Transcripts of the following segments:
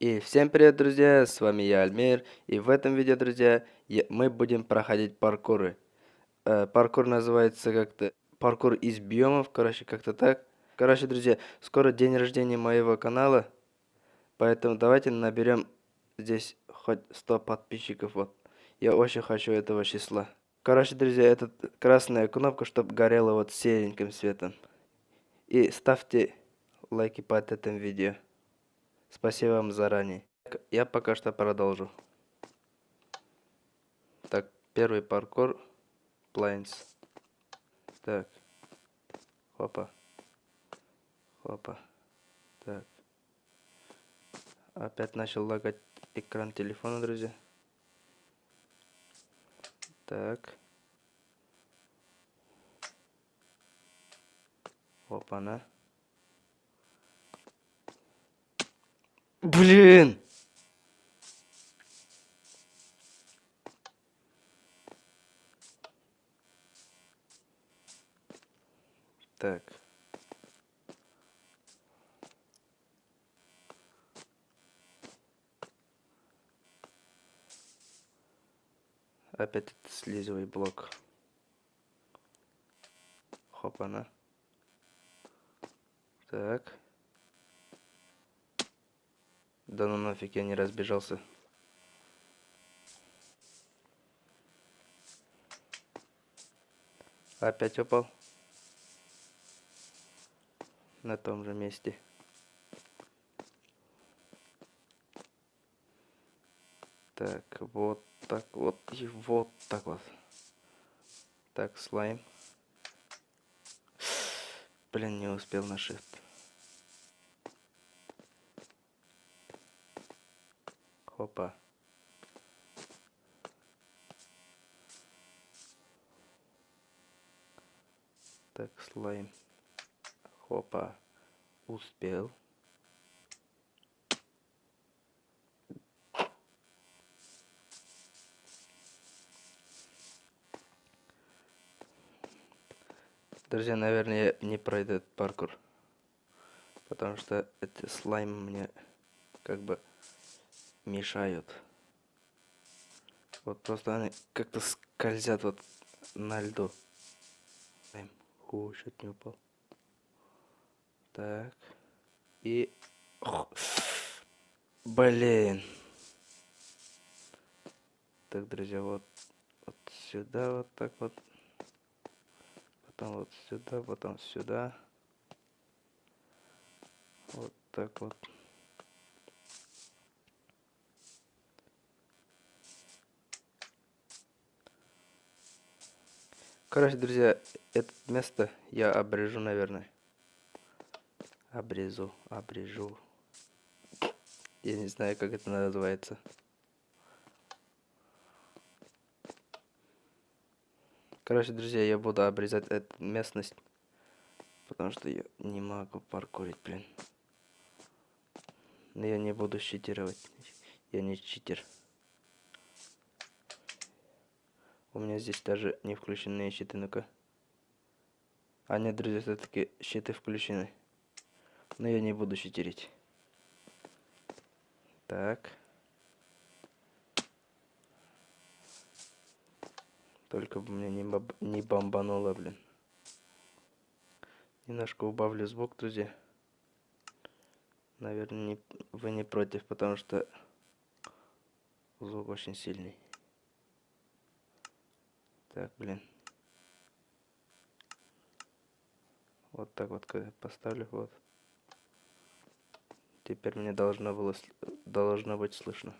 И всем привет, друзья, с вами я, Альмир, и в этом видео, друзья, я, мы будем проходить паркуры. Э, паркур называется как-то, паркур из биомов, короче, как-то так. Короче, друзья, скоро день рождения моего канала, поэтому давайте наберем здесь хоть 100 подписчиков, вот. Я очень хочу этого числа. Короче, друзья, это красная кнопка, чтобы горела вот сереньким светом. И ставьте лайки под этим видео. Спасибо вам заранее. Я пока что продолжу. Так, первый паркур. Плайнс. Так. Хопа. Хопа. Так. Опять начал лагать экран телефона, друзья. Так. Опа-на. Блин! Так. Опять этот слизовый блок. Хопана. Так. Да ну нафиг, я не разбежался. Опять упал. На том же месте. Так, вот так вот и вот так вот. Так, слайм. Блин, не успел на shift. Хопа. Так, слайм. Хопа. Успел. Друзья, наверное, не пройду этот паркур. Потому что эти слаймы мне как бы мешают. Вот просто они как-то скользят вот на льду. Ху, чуть не упал. Так. И... Ох. Блин. Так, друзья, вот, вот сюда вот так вот. Потом вот сюда, потом сюда. Вот так вот. Короче, друзья, это место я обрежу, наверное. Обрезу, обрежу. Я не знаю, как это называется. Короче, друзья, я буду обрезать эту местность. Потому что я не могу паркурить, блин. Но я не буду читировать. Я не читер. У меня здесь даже не включенные щиты, ну-ка. А нет, друзья, все-таки щиты включены. Но я не буду щитерить. Так. Только бы мне не, боб... не бомбануло, блин. Немножко убавлю звук, друзья. Наверное, не... вы не против, потому что звук очень сильный. Так, блин. Вот так вот поставлю, вот. Теперь мне должно было должно быть слышно.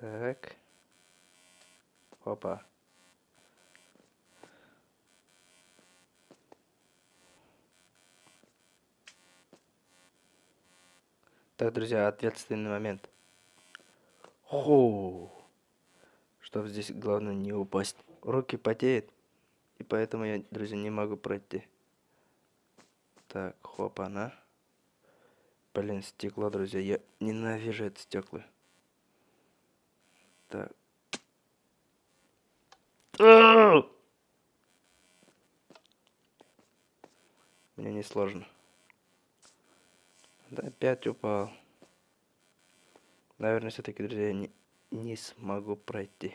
Так. Опа. Так, друзья, ответственный момент. Хоу. Чтоб здесь главное не упасть. Руки потеют. И поэтому я, друзья, не могу пройти. Так, хоп, она. Блин, стекло, друзья. Я ненавижу это стекло. Так. Мне не сложно. Да, опять упал. Наверное, все-таки, друзья, не, не смогу пройти.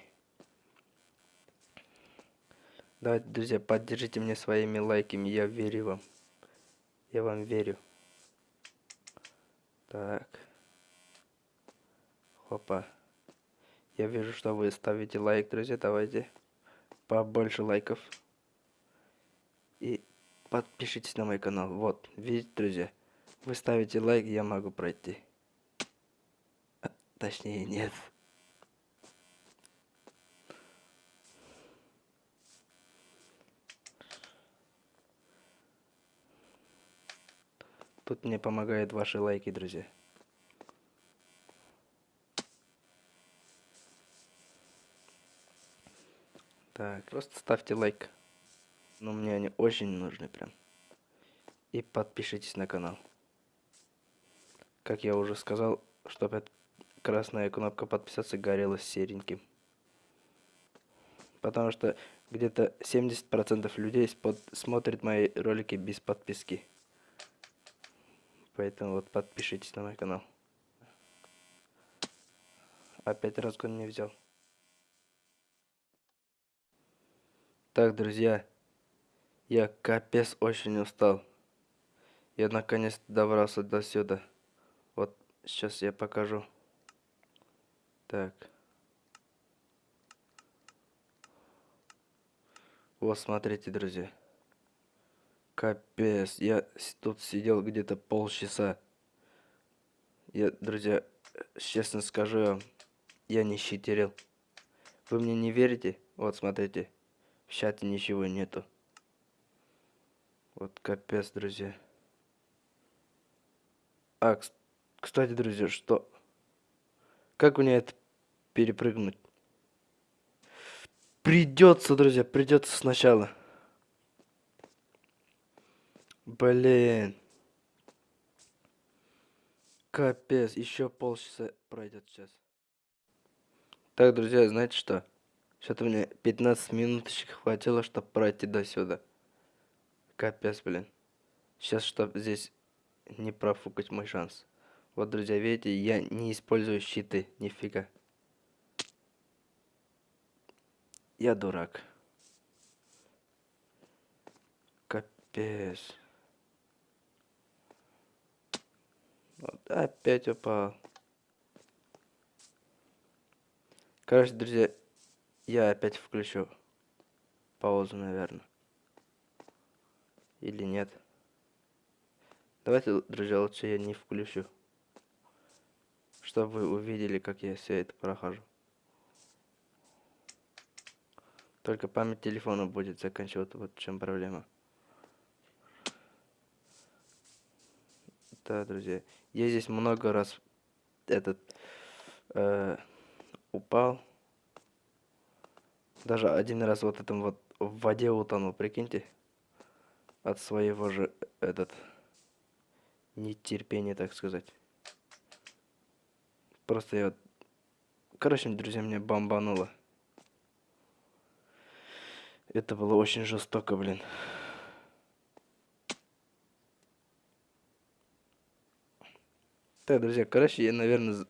Давайте, друзья, поддержите меня своими лайками. Я верю вам. Я вам верю. Так. Хопа. Я вижу, что вы ставите лайк, друзья. Давайте побольше лайков. И подпишитесь на мой канал. Вот, видите, друзья. Вы ставите лайк, я могу пройти. А, точнее, нет. Тут мне помогают ваши лайки, друзья. Так, просто ставьте лайк. Но мне они очень нужны прям. И подпишитесь на канал. Как я уже сказал, чтобы красная кнопка подписаться горела сереньким. Потому что где-то 70% людей смотрят мои ролики без подписки. Поэтому вот подпишитесь на мой канал. Опять разгон не взял. Так, друзья. Я капец очень устал. Я наконец добрался до сюда. Сейчас я покажу. Так. Вот смотрите, друзья. Капец, я тут сидел где-то полчаса. Я, друзья, честно скажу вам, я не щитерил. Вы мне не верите? Вот, смотрите, в чате ничего нету. Вот капец, друзья. А, кстати, друзья, что? Как мне это перепрыгнуть? Придется, друзья, придется сначала. Блин. Капец, еще полчаса пройдет сейчас. Так, друзья, знаете что? Что-то мне 15 минуточек хватило, чтобы пройти до сюда. Капец, блин. Сейчас, чтобы здесь не профукать мой шанс. Вот, друзья, видите, я не использую щиты, нифига. Я дурак. Капец. Вот, опять упал. Короче, друзья, я опять включу паузу, наверное. Или нет. Давайте, друзья, лучше я не включу. Чтобы вы увидели, как я все это прохожу. Только память телефона будет заканчиваться, вот в чем проблема. Да, друзья. Я здесь много раз этот э, упал. Даже один раз вот этом вот в воде утонул, прикиньте. От своего же этот нетерпения, так сказать. Просто я... Короче, друзья, меня бомбануло. Это было очень жестоко, блин. Так, друзья, короче, я, наверное,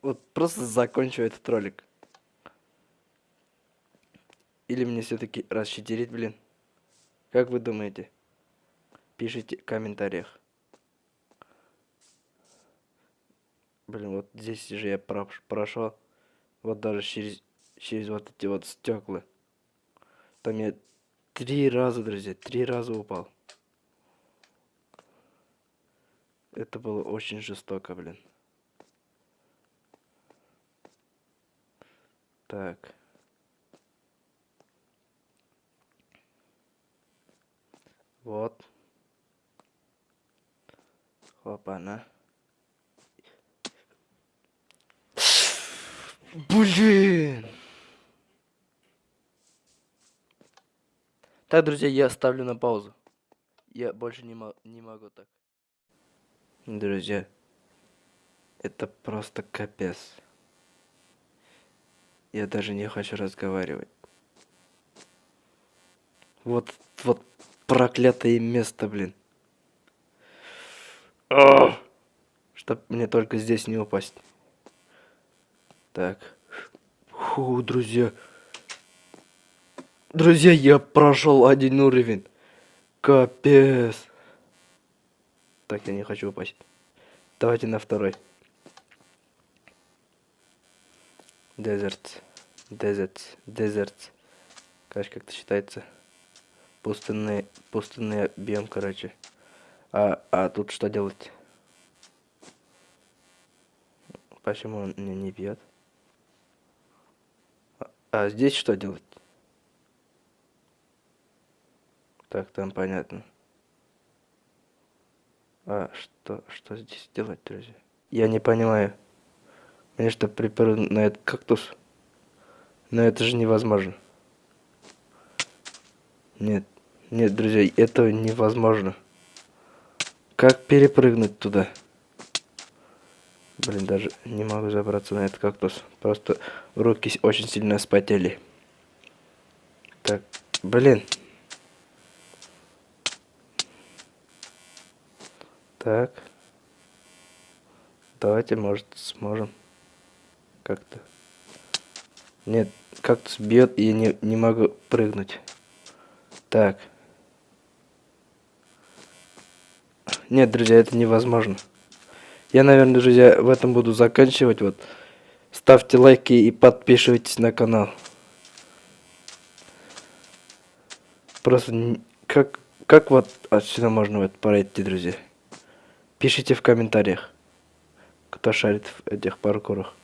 вот просто закончу этот ролик. Или мне все-таки расщетерить, блин? Как вы думаете? Пишите в комментариях. Блин, вот здесь же я прошел. Вот даже через, через вот эти вот стекла. Там я три раза, друзья, три раза упал. Это было очень жестоко, блин. Так. Вот. Хлопана. Блин! Так, друзья, я ставлю на паузу. Я больше не, не могу так. Друзья, это просто капец. Я даже не хочу разговаривать. Вот, вот проклятое место, блин. Чтоб мне только здесь не упасть. Так. Фу, друзья. Друзья, я прошел один уровень. Капец. Так, я не хочу упасть. Давайте на второй. Дезерт. Дезерт. Дезерт. Короче, как-то считается. Пустынный, пустынный объем, короче. А, а тут что делать? Почему он меня не бьет? А, здесь что делать? Так, там понятно. А что, что здесь делать, друзья? Я не понимаю. Мне что, припрыгнуть на этот кактус? Но это же невозможно. Нет, нет, друзья, это невозможно. Как перепрыгнуть туда? Блин, даже не могу забраться на этот кактус. Просто руки очень сильно спотели. Так, блин. Так. Давайте, может, сможем. Как-то. Нет, кактус бьет, и я не, не могу прыгнуть. Так. Нет, друзья, это невозможно. Я, наверное, друзья, в этом буду заканчивать. Вот. Ставьте лайки и подписывайтесь на канал. Просто как, как вот отсюда можно вот пройти, друзья? Пишите в комментариях, кто шарит в этих паркурах.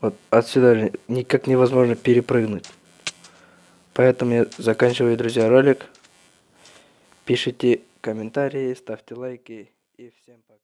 Вот отсюда никак невозможно перепрыгнуть. Поэтому я заканчиваю, друзья, ролик. Пишите комментарии, ставьте лайки и всем пока.